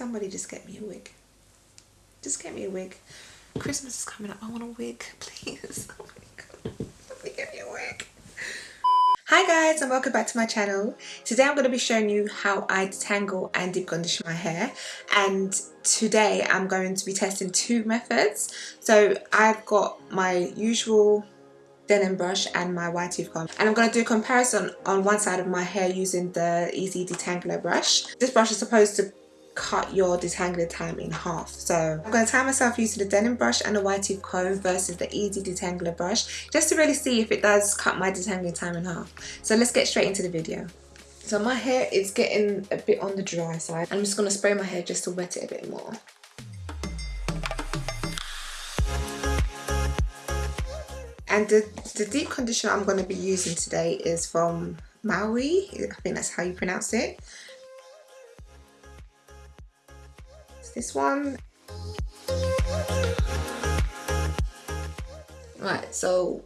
Somebody just get me a wig. Just get me a wig. Christmas is coming up. I want a wig, please. Oh my god. Get me a wig. Hi guys and welcome back to my channel. Today I'm going to be showing you how I detangle and deep condition my hair and today I'm going to be testing two methods. So I've got my usual Denman brush and my wide tooth comb and I'm going to do a comparison on one side of my hair using the easy detangler brush. This brush is supposed to cut your detangling time in half. So I'm going to tie myself using the Denman brush and the wide tooth comb versus the easy detangler brush just to really see if it does cut my detangling time in half. So let's get straight into the video. So my hair is getting a bit on the dry side. I'm just going to spray my hair just to wet it a bit more. And the, the deep conditioner I'm going to be using today is from Maui. I think that's how you pronounce it. This one. Right, so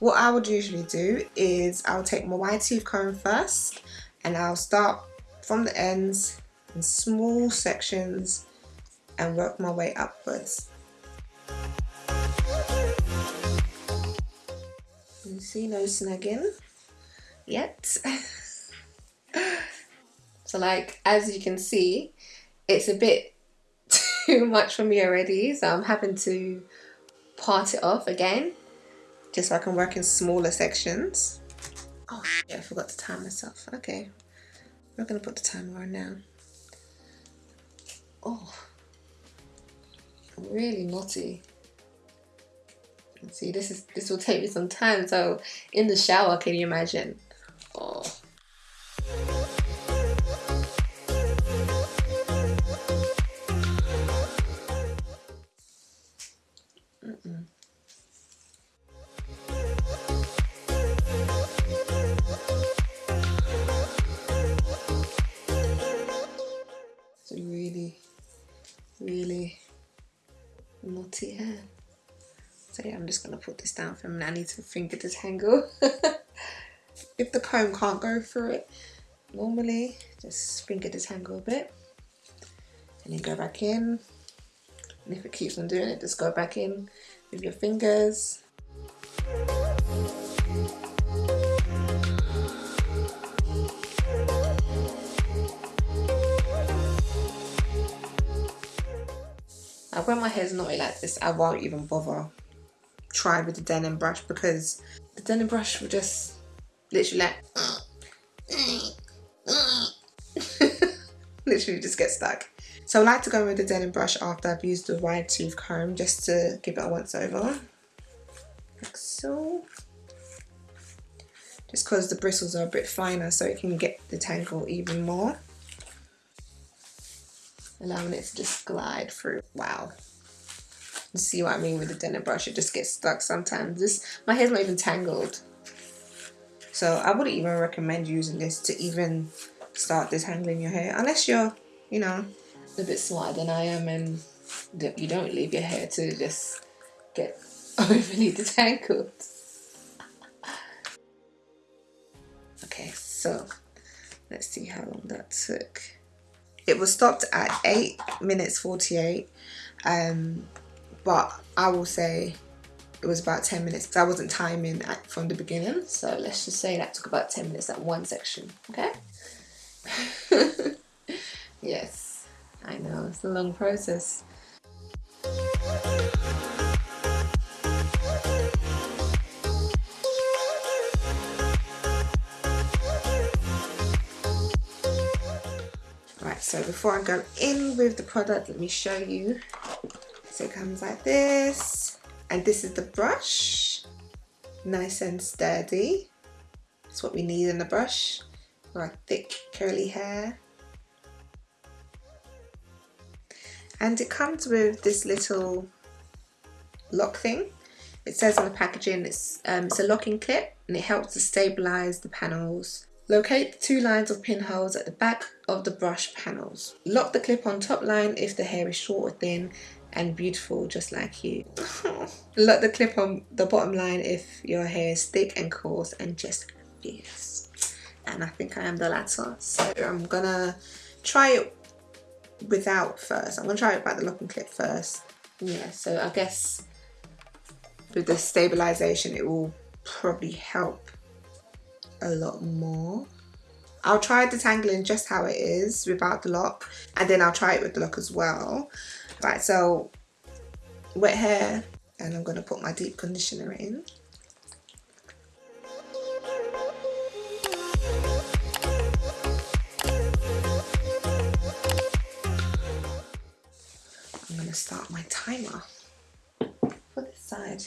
what I would usually do is I'll take my wide tooth comb first and I'll start from the ends in small sections and work my way upwards. You see no snagging yet. so like as you can see it's a bit too much for me already so I'm having to part it off again just so I can work in smaller sections. Oh yeah I forgot to time myself. Okay. I'm gonna put the timer on now. Oh. Really naughty. See this is this will take me some time so in the shower can you imagine naughty hair. So yeah, I'm just going to put this down for and I need to finger detangle. if the comb can't go through it, normally just finger detangle a bit and then go back in. And if it keeps on doing it, just go back in with your fingers. When my hair's naughty like this, I won't even bother try with the Denman brush because the Denman brush will just literally like literally just get stuck. So I like to go with the Denman brush after I've used the wide tooth comb just to give it a once over. Like so. Just because the bristles are a bit finer so it can get the tangle even more allowing it to just glide through. Wow. You see what I mean with the Denman brush? It just gets stuck sometimes. This My hair's not even tangled. So I wouldn't even recommend using this to even start detangling your hair. Unless you're, you know, a bit smarter than I am and you don't leave your hair to just get overly detangled. okay, so let's see how long that took it was stopped at 8 minutes 48 um, but I will say it was about 10 minutes I wasn't timing at, from the beginning. So let's just say that took about 10 minutes at one section okay? Yes I know it's a long process so before I go in with the product let me show you. So it comes like this. And this is the brush. Nice and sturdy. That's what we need in the brush. For our thick curly hair. And it comes with this little lock thing. It says on the packaging it's, um, it's a locking clip and it helps to stabilize the panels Locate the two lines of pinholes at the back of the brush panels. Lock the clip on top line if the hair is short or thin and beautiful just like you. Lock the clip on the bottom line if your hair is thick and coarse and just fierce. And I think I am the latter. So I'm gonna try it without first. I'm gonna try it by the locking clip first. Yeah, so I guess with the stabilization it will probably help a lot more. I'll try detangling just how it is without the lock and then I'll try it with the lock as well. Right, so wet hair and I'm going to put my deep conditioner in. I'm going to start my timer for this side.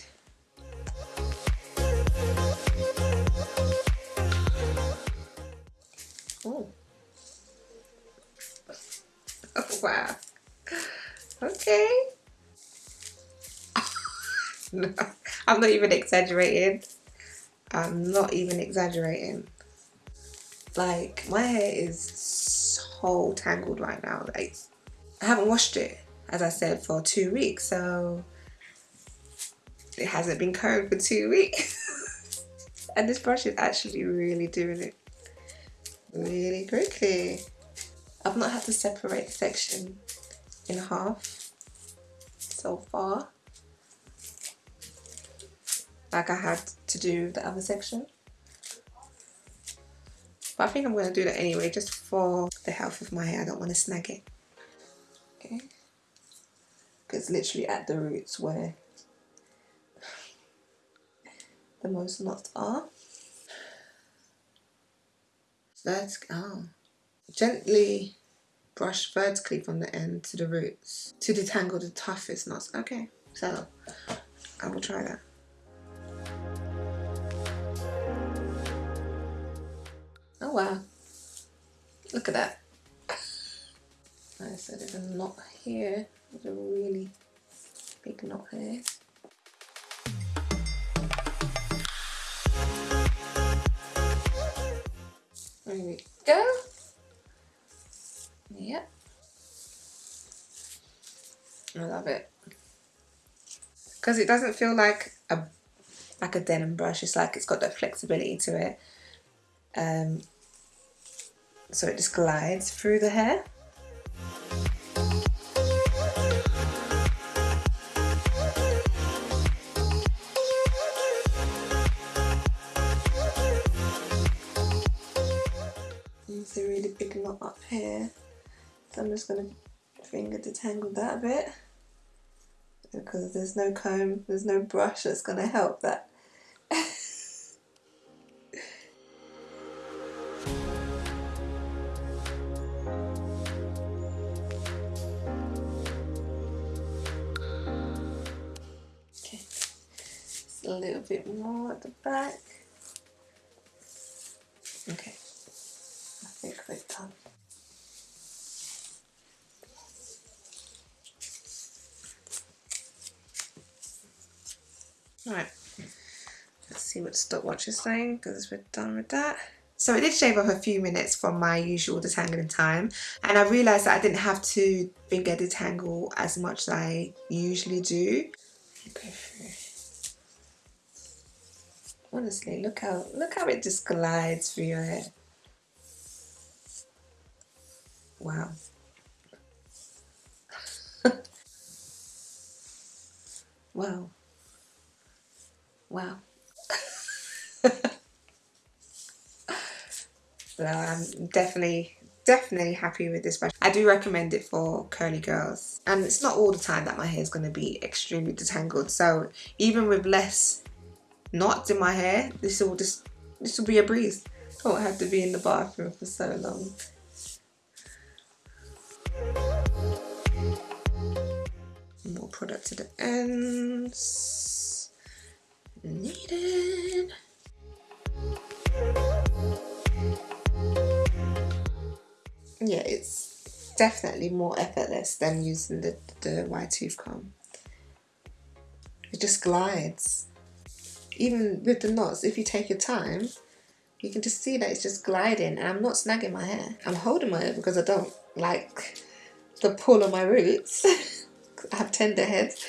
No, I'm not even exaggerating. I'm not even exaggerating. Like, my hair is so tangled right now. Like, I haven't washed it, as I said, for two weeks. So, it hasn't been combed for two weeks. and this brush is actually really doing it really quickly. I've not had to separate the section in half so far like I had to do the other section. But I think I'm going to do that anyway just for the health of my hair. I don't want to snag it. Okay. Because literally at the roots where the most knots are. So that's oh. Gently brush vertically from the end to the roots to detangle the toughest knots. Okay, so I will try that. Wow, look at that. I said there's a knot here, there's a really big knot here. There we go. Yep. I love it. Because it doesn't feel like a like a Denman brush. It's like it's got that flexibility to it. Um, so it just glides through the hair. It's a really big knot up here. So I'm just going to finger detangle that a bit because there's no comb, there's no brush that's going to help that. Right, let's see what stopwatch is saying because we're done with that. So it did shave off a few minutes from my usual detangling time and I realised that I didn't have to finger detangle as much as I usually do. Honestly, look how look how it just glides through your hair. Wow. wow. Wow. so I'm definitely, definitely happy with this brush. I do recommend it for curly girls. And it's not all the time that my hair is going to be extremely detangled. So even with less knots in my hair, this will just, this will be a breeze. I won't have to be in the bathroom for so long. More product to the ends needed. Yeah, it's definitely more effortless than using the, the wide tooth comb. It just glides. Even with the knots, if you take your time, you can just see that it's just gliding and I'm not snagging my hair. I'm holding my hair because I don't like the pull of my roots. I have tender heads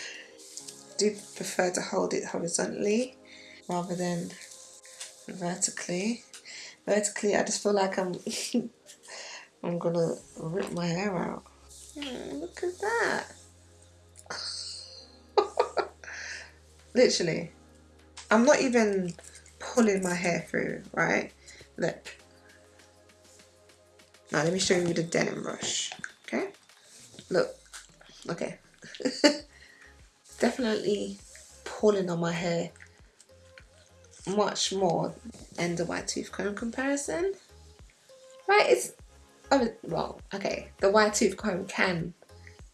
do prefer to hold it horizontally rather than vertically. Vertically, I just feel like I'm I'm gonna rip my hair out. Oh, look at that. Literally. I'm not even pulling my hair through, right? Look. Now let me show you the Denman brush. Okay? Look. Okay. Definitely pulling on my hair much more than the wide tooth comb comparison. Right, it's oh well, okay. The wide tooth comb can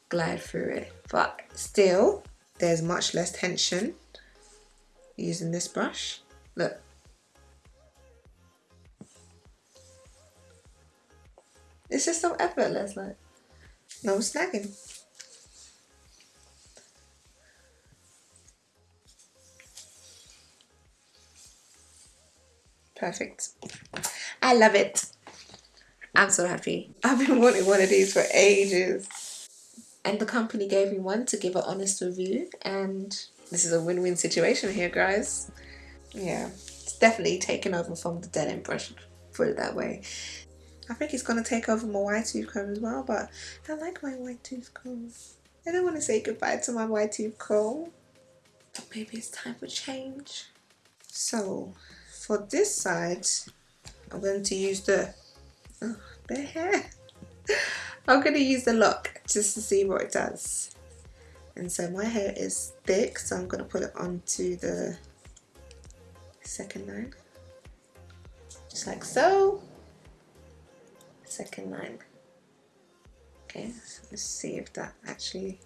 glide through it, but still there's much less tension using this brush. Look. It's just so effortless, like no snagging. Perfect. I love it. I'm so happy. I've been wanting one of these for ages. And the company gave me one to give an honest review. And this is a win-win situation here, guys. Yeah, it's definitely taken over from the Denman brush, put it that way. I think it's going to take over my wide tooth comb as well, but I like my wide tooth comb. I don't want to say goodbye to my wide tooth comb. But maybe it's time for change. So, for this side, I'm going to use the, oh, the hair. I'm going to use the lock just to see what it does. And so my hair is thick, so I'm going to put it onto the second line. Just like so. Second line. Okay, let's see if that actually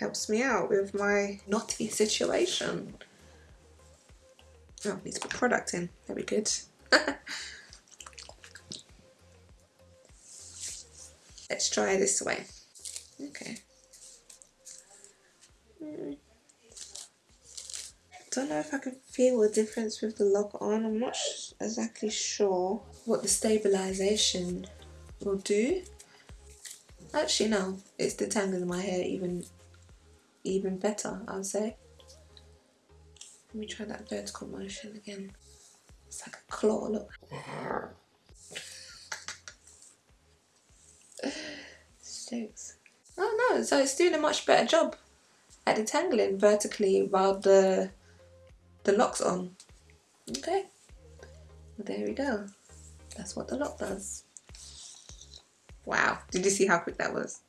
helps me out with my knotty situation. Oh, need to put product in. Very good. Let's try this way. Okay. Don't know if I can feel a difference with the lock on. I'm not exactly sure what the stabilization will do. Actually, no. It's detangling my hair even even better, I would say. Let me try that vertical motion again. It's like a claw, look. Sticks. Oh no, so it's doing a much better job at detangling vertically while the the lock's on. Okay. Well, there we go. That's what the lock does. Wow. Did you see how quick that was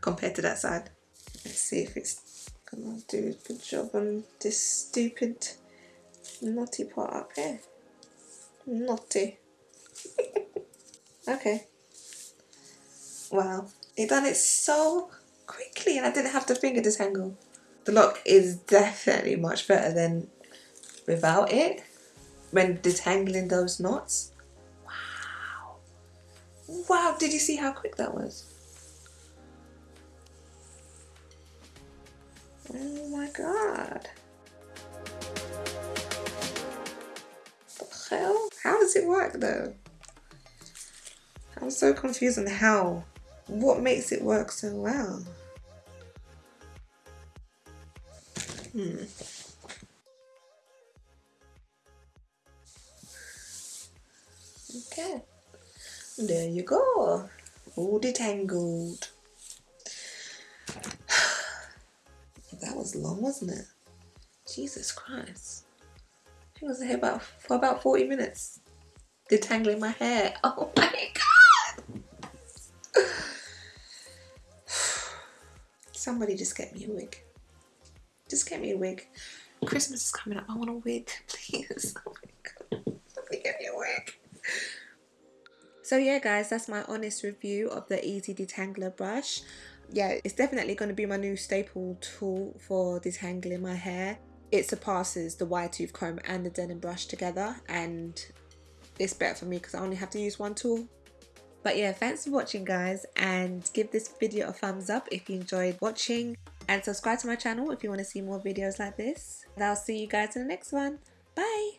compared to that side? Let's see if it's gonna do a good job on this stupid knotty part up here. Knotty. okay. Wow. It done it so quickly and I didn't have to finger detangle. The lock is definitely much better than without it when detangling those knots. Wow. Wow, did you see how quick that was? Oh my god. The hell? How does it work though? I'm so confused on how. What makes it work so well? Hmm. Okay. There you go. All detangled. That was long, wasn't it? Jesus Christ. I was here about for about 40 minutes. Detangling my hair. Oh my god! Somebody just get me a wig. Just get me a wig. Christmas is coming up. I want a wig, please. Oh my god. Somebody get me a wig. So yeah guys, that's my honest review of the Easy Detangler brush yeah, it's definitely going to be my new staple tool for detangling my hair. It surpasses the wide tooth comb and the Denman brush together and it's better for me because I only have to use one tool. But yeah, thanks for watching guys and give this video a thumbs up if you enjoyed watching and subscribe to my channel if you want to see more videos like this. And I'll see you guys in the next one. Bye!